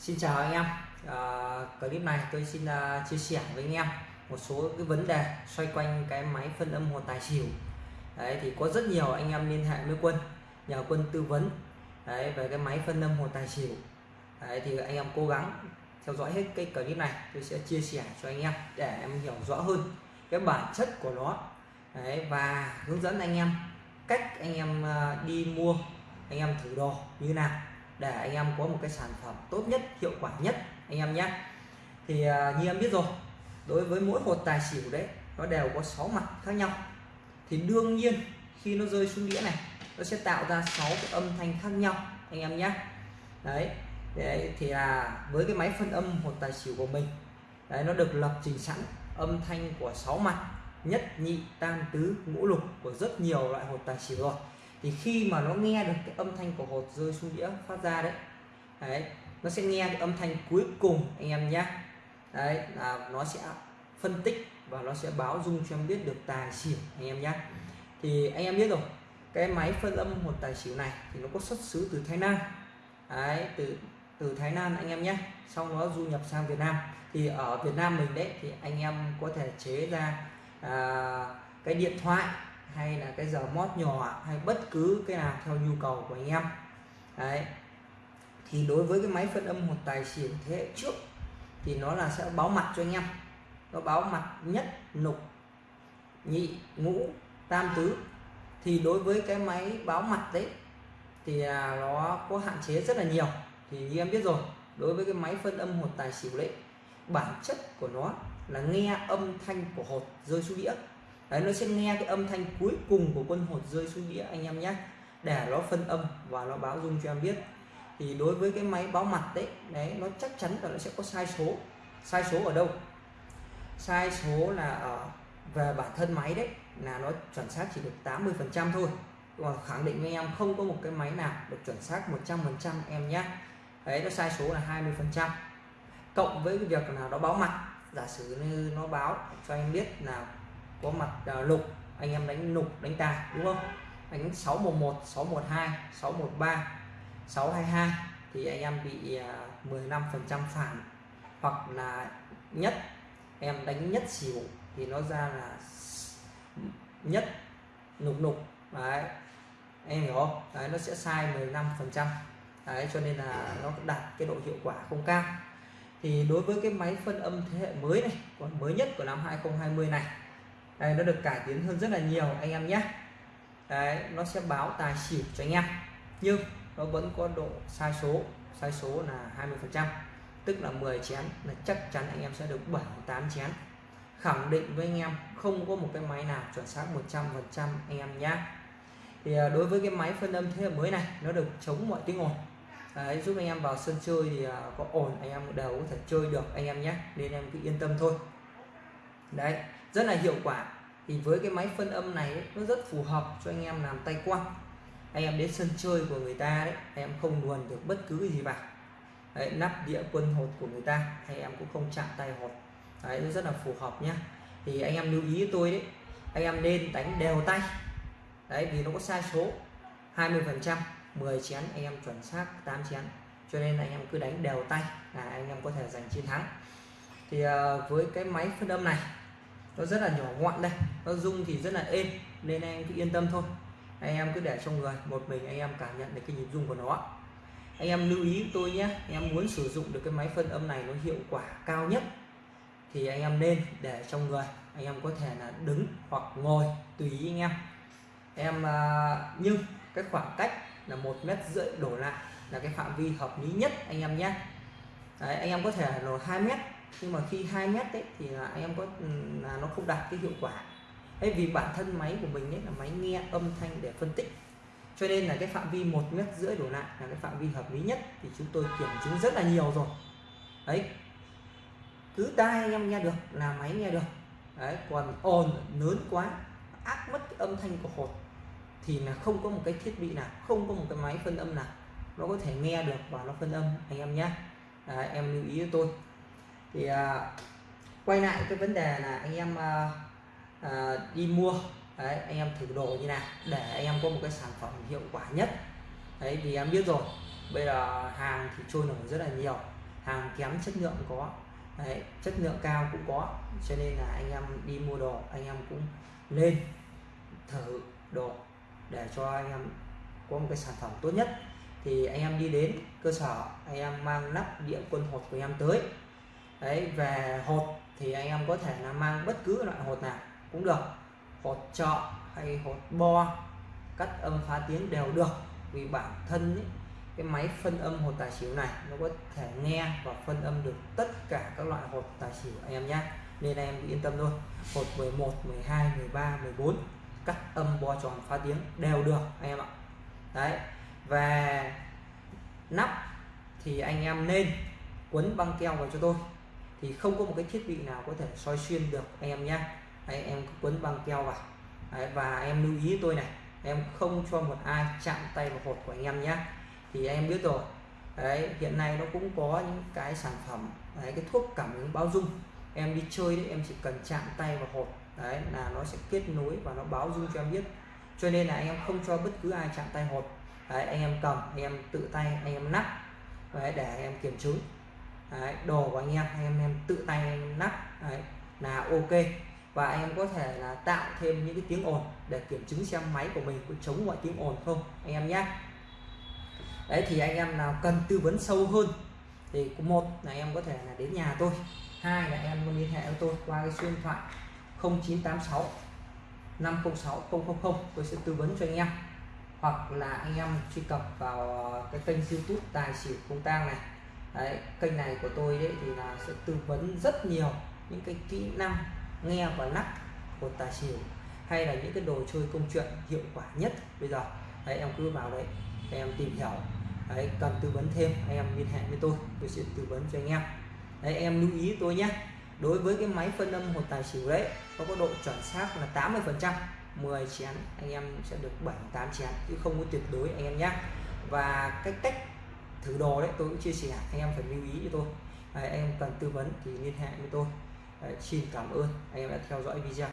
Xin chào anh em. À, clip này tôi xin uh, chia sẻ với anh em một số cái vấn đề xoay quanh cái máy phân âm hồn tài xỉu. Đấy thì có rất nhiều anh em liên hệ với quân nhờ quân tư vấn đấy về cái máy phân âm hồn tài xỉu. Đấy thì anh em cố gắng theo dõi hết cái clip này tôi sẽ chia sẻ cho anh em để em hiểu rõ hơn cái bản chất của nó. Đấy và hướng dẫn anh em cách anh em uh, đi mua anh em thử đồ như nào để anh em có một cái sản phẩm tốt nhất hiệu quả nhất anh em nhé. Thì à, như em biết rồi đối với mỗi hột tài xỉu đấy nó đều có 6 mặt khác nhau. Thì đương nhiên khi nó rơi xuống đĩa này nó sẽ tạo ra 6 cái âm thanh khác nhau anh em nhé. Đấy, đấy thì là với cái máy phân âm hột tài xỉu của mình đấy nó được lập trình sẵn âm thanh của 6 mặt nhất nhị tam tứ ngũ lục của rất nhiều loại hột tài xỉu rồi thì khi mà nó nghe được cái âm thanh của hột rơi xuống đĩa phát ra đấy đấy nó sẽ nghe được âm thanh cuối cùng anh em nhé. Đấy là nó sẽ phân tích và nó sẽ báo dung cho em biết được tài xỉu anh em nhé. Thì anh em biết rồi cái máy phân âm hột tài xỉu này thì nó có xuất xứ từ Thái Lan. Đấy từ từ Thái Lan anh em nhé. Sau đó du nhập sang Việt Nam. Thì ở Việt Nam mình đấy thì anh em có thể chế ra à, cái điện thoại hay là cái giờ mót nhỏ hay bất cứ cái nào theo nhu cầu của anh em. Đấy. Thì đối với cái máy phân âm một tài xỉu thế hệ trước thì nó là sẽ báo mặt cho anh em. Nó báo mặt nhất lục nhị, ngũ, tam tứ. Thì đối với cái máy báo mặt đấy thì là nó có hạn chế rất là nhiều. Thì như em biết rồi, đối với cái máy phân âm hột tài xỉu đấy, bản chất của nó là nghe âm thanh của hột rơi xuống đĩa đấy, nó sẽ nghe cái âm thanh cuối cùng của quân hột rơi xuống đĩa anh em nhé. Để nó phân âm và nó báo dung cho em biết. Thì đối với cái máy báo mặt đấy đấy, nó chắc chắn là nó sẽ có sai số. Sai số ở đâu? Sai số là ở về bản thân máy đấy, là nó chuẩn xác chỉ được 80 phần trăm thôi. Còn khẳng định với em không có một cái máy nào được chuẩn xác 100 phần trăm em nhé. Đấy, nó sai số là 20 phần trăm. Cộng với cái việc là nó báo mặt, giả sử như nó báo cho anh biết là có mặt uh, lục anh em đánh lục đánh tài đúng không? Đánh 611 612 613 622 thì anh em bị ờ, uh, 15 phần trăm phản hoặc là nhất em đánh nhất xỉu thì nó ra là nhất nục nục đấy em hiểu không? Đấy nó sẽ sai 15 phần trăm. Đấy cho nên là nó đạt cái độ hiệu quả không cao. Thì đối với cái máy phân âm thế hệ mới này còn mới nhất của năm 2020 này đây nó được cải tiến hơn rất là nhiều anh em nhé. Đấy nó sẽ báo tài xỉu cho anh em. Nhưng nó vẫn có độ sai số sai số là 20 phần trăm tức là 10 chén là chắc chắn anh em sẽ được 7 8 chén. Khẳng định với anh em không có một cái máy nào chuẩn xác 100 phần trăm anh em nhé. Thì à, đối với cái máy phân âm thế hệ mới này nó được chống mọi tiếng ồn. Đấy, giúp anh em vào sân chơi thì à, có ổn anh em đều có thể chơi được anh em nhé. Nên em cứ yên tâm thôi. Đấy rất là hiệu quả. Thì với cái máy phân âm này nó rất phù hợp cho anh em làm tay quăng anh em đến sân chơi của người ta đấy anh em không luồn được bất cứ gì vào đấy, nắp địa quân hột của người ta hay em cũng không chạm tay hột. Đấy nó rất là phù hợp nhá. Thì anh em lưu ý tôi đấy anh em nên đánh đều tay. Đấy vì nó có sai số 20 phần trăm 10 chén anh em chuẩn xác 8 chén. Cho nên anh em cứ đánh đều tay là anh em có thể giành chiến thắng. Thì ờ, với cái máy phân âm này nó rất là nhỏ gọn đây. Nó rung thì rất là êm nên anh em cứ yên tâm thôi. Anh em cứ để trong người một mình anh em cảm nhận được cái nhịp rung của nó anh em lưu ý tôi nhé anh em muốn sử dụng được cái máy phân âm này nó hiệu quả cao nhất thì anh em nên để trong người anh em có thể là đứng hoặc ngồi tùy ý anh em. Em à, nhưng cái khoảng cách là một mét rưỡi đổ lại là cái phạm vi hợp lý nhất anh em nhé. Đấy, anh em có thể là 2 mét nhưng mà khi 2 mét đấy thì là anh em có ừ, là nó không đạt cái hiệu quả. Đấy vì bản thân máy của mình ấy là máy nghe âm thanh để phân tích. Cho nên là cái phạm vi một mét rưỡi đổ lại là cái phạm vi hợp lý nhất thì chúng tôi kiểm chứng rất là nhiều rồi. Đấy. Cứ tai anh em nghe được là máy nghe được. Đấy còn ồn lớn quá ác mất cái âm thanh của hột thì là không có một cái thiết bị nào không có một cái máy phân âm nào nó có thể nghe được và nó phân âm anh em nhé à, em lưu ý cho tôi thì à, quay lại cái vấn đề là anh em à, à, đi mua đấy, anh em thử đồ như nào để anh em có một cái sản phẩm hiệu quả nhất. Đấy vì em biết rồi bây giờ hàng thì trôi nổi rất là nhiều hàng kém chất lượng có Đấy, chất lượng cao cũng có cho nên là anh em đi mua đồ anh em cũng lên thử đồ để cho anh em có một cái sản phẩm tốt nhất. Thì anh em đi đến cơ sở anh em mang nắp địa quân hột của em tới đấy về hột thì anh em có thể là mang bất cứ loại hột nào cũng được. Hột trọ hay hột bo cắt âm phá tiếng đều được. Vì bản thân ý, cái máy phân âm hột tài xỉu này nó có thể nghe và phân âm được tất cả các loại hột tài xỉu anh em nhé nên anh em yên tâm thôi. Hột 11 12 13 14 cắt âm bo tròn phá tiếng đều được anh em ạ. Đấy và nắp thì anh em nên quấn băng keo vào cho tôi thì không có một cái thiết bị nào có thể soi xuyên được anh em nhé đấy, em quấn băng keo vào. Đấy, và em lưu ý tôi này em không cho một ai chạm tay vào hột của anh em nhé thì em biết rồi. Đấy hiện nay nó cũng có những cái sản phẩm đấy, cái thuốc cảm ứng báo dung. Em đi chơi đấy em chỉ cần chạm tay vào hột đấy là nó sẽ kết nối và nó báo dung cho em biết. Cho nên là anh em không cho bất cứ ai chạm tay hột. Đấy, anh em cầm anh em tự tay anh em nắp. Đấy, để anh em kiểm chứng đấy, đồ của anh em anh em, em tự tay anh nắp đấy, là ok. Và anh em có thể là tạo thêm những cái tiếng ồn để kiểm chứng xem máy của mình có chống mọi tiếng ồn không anh em nhé. Đấy thì anh em nào cần tư vấn sâu hơn thì một là em có thể là đến nhà tôi. Hai là em liên hệ với tôi qua cái số điện thoại 0986 506 000 tôi sẽ tư vấn cho anh em. Hoặc là anh em truy cập vào cái kênh youtube tài xỉu công tang này đấy, kênh này của tôi đấy thì là sẽ tư vấn rất nhiều những cái kỹ năng nghe và lắc của tài xỉu hay là những cái đồ chơi công chuyện hiệu quả nhất bây giờ. Đấy em cứ vào đấy em tìm hiểu. Đấy cần tư vấn thêm anh em liên hệ với tôi tôi sẽ tư vấn cho anh em. Đấy em lưu ý tôi nhé. Đối với cái máy phân âm một tài xỉu đấy nó có độ chuẩn xác là 80 phần trăm. 10 chén anh em sẽ được 7 8 chén chứ không có tuyệt đối anh em nhé. Và cái cách thử đồ đấy tôi cũng chia sẻ anh em phải lưu ý cho tôi. Đấy, anh em cần tư vấn thì liên hệ với tôi. Đấy, xin cảm ơn anh em đã theo dõi video.